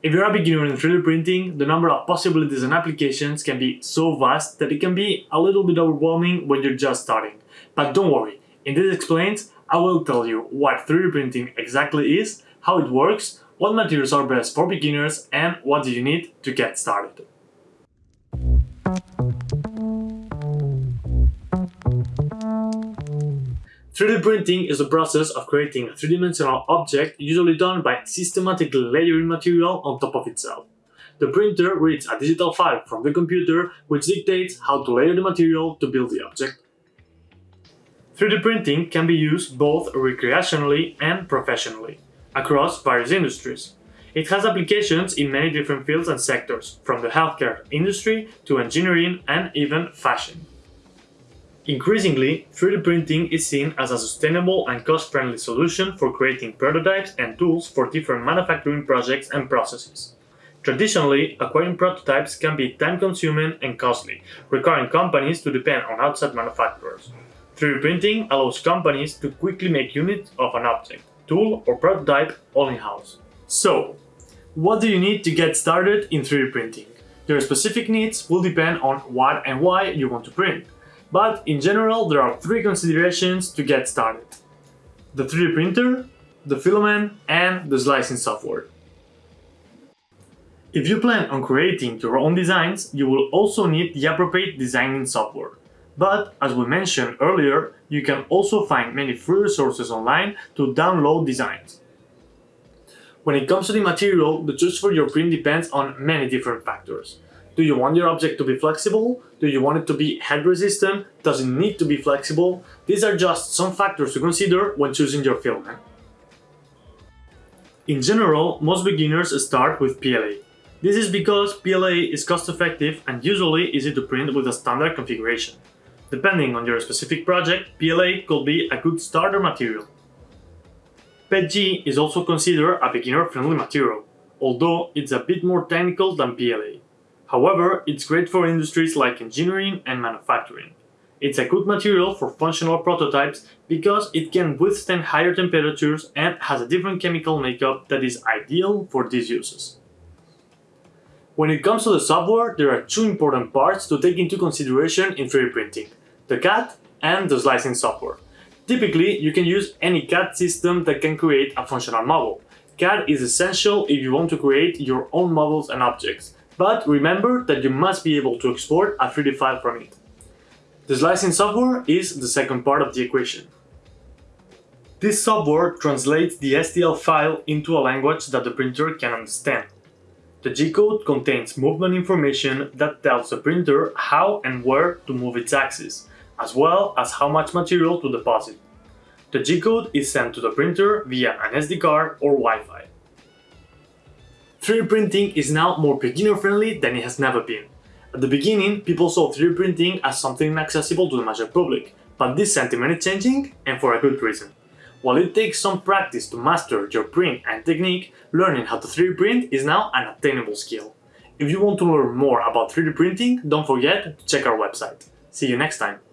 If you're a beginner in 3D printing, the number of possibilities and applications can be so vast that it can be a little bit overwhelming when you're just starting. But don't worry, in this explains, I will tell you what 3D printing exactly is, how it works, what materials are best for beginners, and what do you need to get started. 3D printing is the process of creating a three-dimensional object usually done by systematically layering material on top of itself. The printer reads a digital file from the computer which dictates how to layer the material to build the object. 3D printing can be used both recreationally and professionally, across various industries. It has applications in many different fields and sectors, from the healthcare industry to engineering and even fashion. Increasingly, 3D printing is seen as a sustainable and cost-friendly solution for creating prototypes and tools for different manufacturing projects and processes. Traditionally, acquiring prototypes can be time-consuming and costly, requiring companies to depend on outside manufacturers. 3D printing allows companies to quickly make units of an object, tool or prototype all in-house. So, what do you need to get started in 3D printing? Your specific needs will depend on what and why you want to print. But in general, there are three considerations to get started. The 3D printer, the filament, and the slicing software. If you plan on creating your own designs, you will also need the appropriate designing software. But, as we mentioned earlier, you can also find many free resources online to download designs. When it comes to the material, the choice for your print depends on many different factors. Do you want your object to be flexible? Do you want it to be heat resistant? Does it need to be flexible? These are just some factors to consider when choosing your filament. Eh? In general, most beginners start with PLA. This is because PLA is cost-effective and usually easy to print with a standard configuration. Depending on your specific project, PLA could be a good starter material. PETG is also considered a beginner-friendly material, although it's a bit more technical than PLA. However, it's great for industries like engineering and manufacturing. It's a good material for functional prototypes because it can withstand higher temperatures and has a different chemical makeup that is ideal for these uses. When it comes to the software, there are two important parts to take into consideration in 3D printing, the CAD and the slicing software. Typically, you can use any CAD system that can create a functional model. CAD is essential if you want to create your own models and objects, but remember that you must be able to export a 3D file from it. The slicing software is the second part of the equation. This software translates the STL file into a language that the printer can understand. The G-code contains movement information that tells the printer how and where to move its axis, as well as how much material to deposit. The G-code is sent to the printer via an SD card or Wi-Fi. 3D printing is now more beginner-friendly than it has never been. At the beginning, people saw 3D printing as something inaccessible to the major public, but this sentiment is changing, and for a good reason. While it takes some practice to master your print and technique, learning how to 3D print is now an attainable skill. If you want to learn more about 3D printing, don't forget to check our website. See you next time!